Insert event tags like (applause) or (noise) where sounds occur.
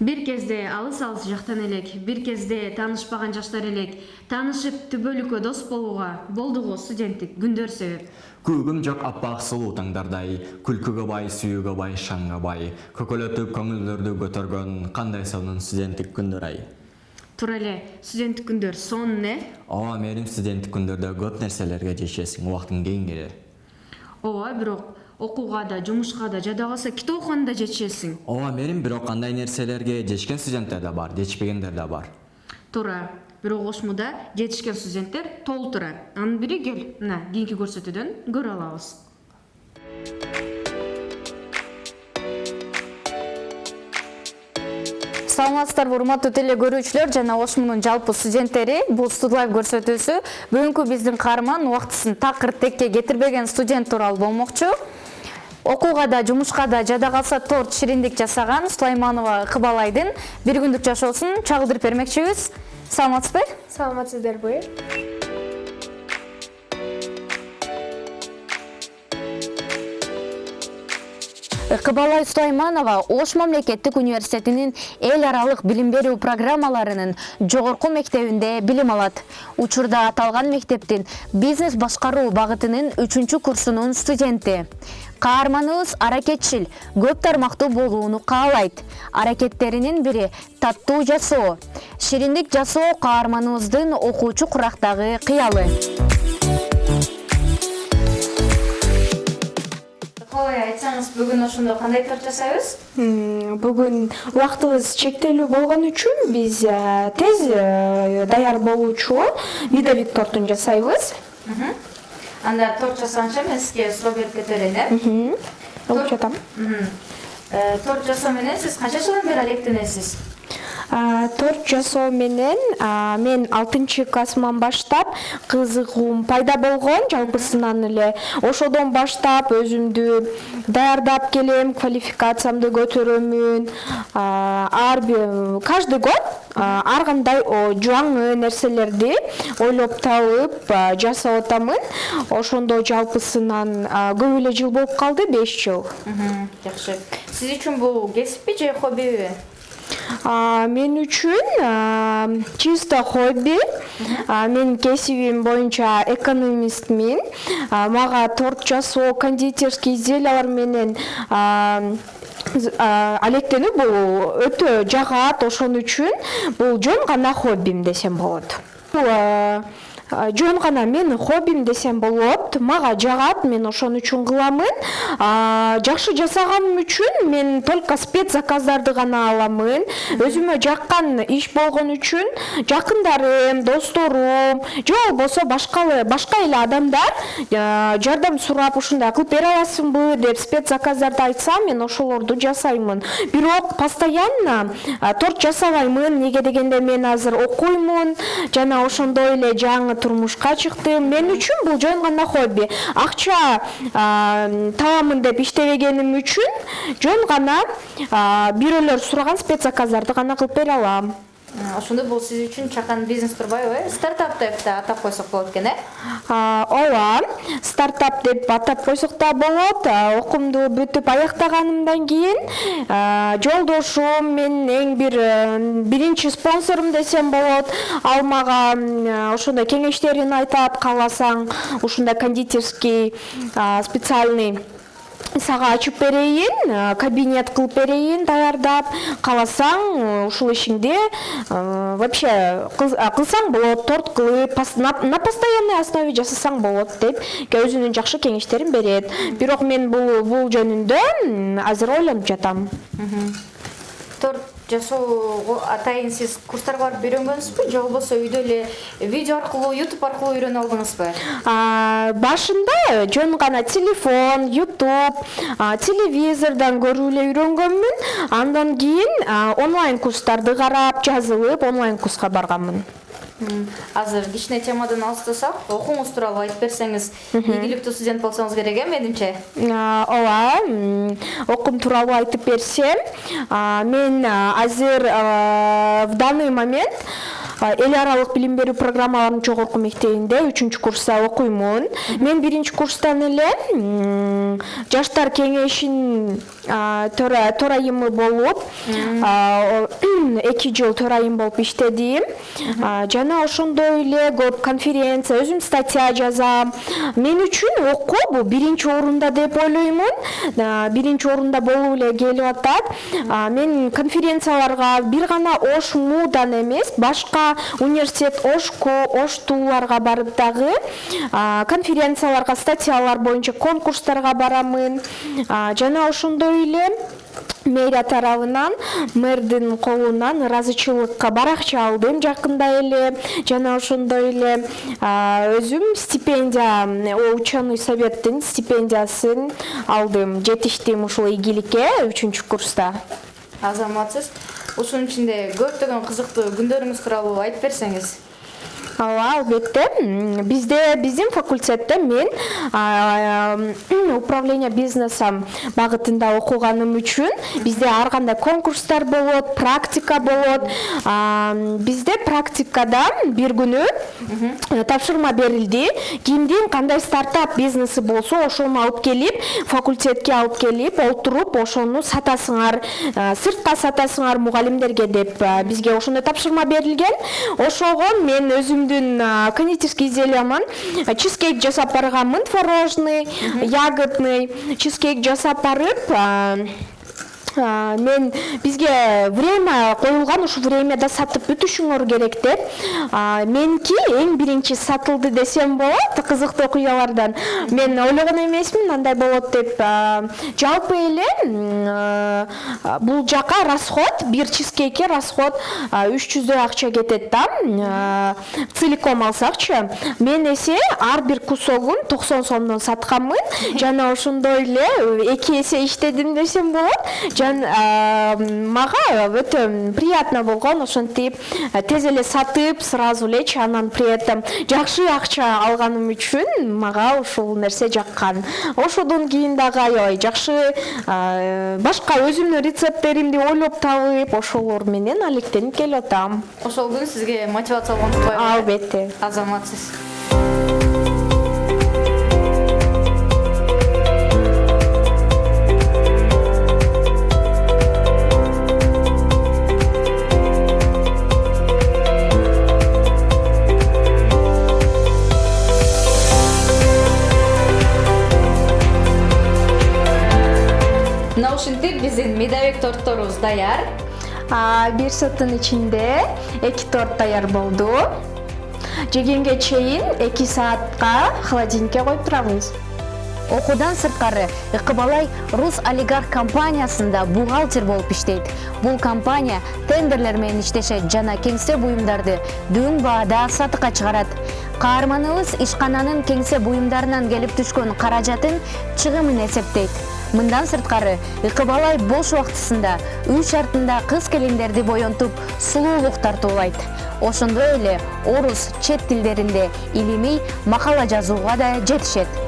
бир кезде алыс алыс жактан элек бир кезде таанышпаган жаштар элек таанышып түбөлүккө дос болууга болдуго студенттик күндөр себеп күүгүм жок аппак сулуу таңдардай күлкүгө бай сүйүүгө бай шаңга бай көкөлөтүп көңүлдөрдү көтөргөн кандай сонун студенттик күндөр ай туура эле студенттик күндөр сонун э ооба мээрим студенттик күндөрдө көп нерселерге жетишесиң убактың кең келер ооба бирок окууга да жумушка да жада калса китеп да жетишесиң. Ооба мээрим бирок андай нерселерге жетишкен студенттер да бар жетишпегендер да бар. Туура бирок ошмуда жетишкен студенттер толтура анын бири кел мына кийинки көрсөтүүдөн көрө алабыз. Саламатсыздарбы урматтуу теле көрүүчүлөр жана ошмунун жалпы студенттери. Бул студлайв көрсөтүүсү бүгүнкү биздин каарман убактысын такыр текке кетирбеген студент тууралуу болмокчу окууга да жумушка да жада калса торт шириндик жасаган сулайманова кыбалайдын бир күндүк жашоосун чагылдырып бермекчибиз. Саламатсызбы? Саламатсыздарбы? Кыбалай сулайманова ош мамлекеттик университетинин эл аралык билим берүү программаларынын жогорку мектебинде билим алат. Учурда аталган мектептин бизнес башкаруу багытынын үчүнчү курсунун студенти каарманыбыз аракетчил көп тармактуу болууну каалайт. Аракеттеринин бири таттуу жасоо. Шириндик жасоо каарманыбыздын окуучу курактагы кыялы. Калай айтсаңыз бүгүн ошондо кандай торт жасайбыз? Бүгүн убактыбыз чектелүү болгон үчүн биз э, тез э, даяр болуучу медовик тортун жасайбыз анда торт жасаңчы мен сізге кетер элем алып жатам торт жасоо менен сиз канча жылдан бери алектенесиз торт жасоо менен мен алтынчы классыман баштап кызыгуум пайда болгон жалпысынан эле ошодон баштап өзүмдү даярдап келем квалификациямды көтөрөмүн. Ар бир каждый год ар кандай жаңы нерселерди ойлоп табып жасап атамын. Ошондо жалпысынан көп эле жыл болуп калды беш жыл. Жакшы. Сиз үчүн бул кесиппи же хоббиби мен үчүн чисто хобби. Менин кесибим боюнча экономистмин. Мага торт жасоо кондитерский изделиялар менен алектенүү бул өтө жагат ошон үчүн бул жөн гана хоббим десем болот жөн гана менин хоббим десем болот. Мага жагат мен ошон үчүн кыламын. Жакшы жасаганым үчүн мен только спец заказдарды гана аламын. Өзүмө жаккан иш болгон үчүн жакындарым досторум же болбосо башка башка эле адамдар жардам сурап ушундай кылып бере аласыңбы деп спец заказдарды айтса мен ошолорду жасаймын. Бирок постоянно торт жасабаймын. Эмнеге дегенде мен азыр окуймун жана ошондой эле жаңы турмушка чыктым. Мен үчүн бул жөн гана хобби. Акча табамын деп иштебегеним үчүн жөн гана бирөөлөр сураган спец заказдарды гана кылып бере алам ошондо бул сиз үчүн чакан бизнес турбайбы э? Стартап деп да атап койсок болот экен э? Ооба стартап деп атап койсок да болот. Окуумду бүтүп аяктаганымдан кийин жолдошум менин эң бир э, биринчи спонсорум десем болот. Ал мага ошондой кеңештерин айтат кааласаң ушундай кондитерский специальный сага ачып берейин э, кабинет кылып берейин даярдап. Кааласаң ушул ишиңди э, вообще кылсаң болот торт кылып на постоянный основе жасасаң болот деп өзүнүн жакшы кеңештерин берет. Бирок мен бул жөнүндө азыр ойлонуп жатам торт жасоого атайын. Сиз курстарга барып үйрөнгөнсүзбү? Же болбосо үйдө эле видео аркылуу ютуб аркылуу үйрөнүп алдыңызбы? Башында жөн гана телефон ютуб телевизордон көрүп эле үйрөнгөнмүн. Андан кийин онлайн курстарды карап жазылып онлайн курска барганмын азыр кичине темадан алыстасак окууңуз тууралуу айтып берсеңиз ийгиликтүү студент болсоңуз керек э менимче ооба окуум тууралуу айтып берсем мен азыр в данный момент эл аралык билим берүү программаларынын жогорку мектебинде үчүнчү курста окуймун мен биринчи курстан эле жаштар тора төрайымы болуп (clears throat) эки жыл төрайым болуп иштедим. Жана ошондой эле көп конференция өзүм статья жазам. Мен үчүн окуу бул биринчи орунда деп ойлоймун. Биринчи орунда болуп эле келип атат. Мен конференцияларга бир гана ош мудан эмес башка университет ошку ош тууларга барып дагы конференцияларга статьялар боюнча конкурстарга барамын. Жана ошондой эле мэрия тарабынан мэрдин колунан ыраазычылыкка баракча алдым жакында эле жана ошондой эле. Өзүм стипендия ученый советтин стипендиясын алдым. Жетиштим ушул ийгиликке үчүнчү курста. Азаматсыз. Ушунун ичинде көптөгөн кызыктуу күндөрүңүз тууралуу айтып берсеңиз. Ооба албетте М, бизде биздин факультетте мен м, управление бизнесом багытында окуганым үчүн бизде ар кандай конкурстар болот практика болот. Бизде практикада бир күнү э, тапшырма берилди кимдин кандай стартап бизнеси болсо ошону алып келип факультетке алып келип олтуруп ошону сатасыңар э, сыртка сатасыңар мугалимдерге деп э, бизге ошондой тапшырма берилген ошого мен өзүмдүн а, кондитерский изделиямын э, чизкейк жасап барганмын творожный ягодный. Чизкейк жасап барып мен бизге время коюлган ушул времяда сатып бүтүшүңөр керек деп. Меники эң биринчи сатылды десем болот кызыктуу окуялардан мен ойлогон эмесмин андай болот деп. Жалпы эле м, а, бул жака расход бир чизкейкке расход үч жүздөй акча кетет да. Целиком алсакчы мен эсе ар бир кусогун токсон сомдон сатканмын жана ошондой эле э, эки эсе иштедим десем болот мага өтө приятно болгон ошентип тез эле сатып сразу элечи анан при этом жакшы акча алганым үчүн мага ушул нерсе жаккан. Ошодон кийин дагы аябай жакшы башка өзүмдүн рецепттеримди ойлоп табып ошолор менен алектенип келип атам. Ошол күн сизге мотивация болгон турбайбы албетте. Азаматсыз медовик тортторубуз даяр А, бир сааттын ичинде эки торт даяр болду. Жегенге чейин эки саатка холодильникке коюп турабыз окуудан сырткары ыкыбалай рус олигарх компаниясында бухгалтер болуп иштейт. Бул компания тендерлер менен иштешет жана кеңсе буюмдарды дөң баада сатыкка чыгарат. Каарманыбыз ишкананын кеңсе буюмдарынан келип түшкөн каражатын чыгымын эсептейт. Мындан сырткары ыкыбалай бош убактысында үй шартында кыз келиндерди боентуп сулуулук тартуулайт. Ошондой эле орус чет тилдеринде илимий макала жазууга да жетишет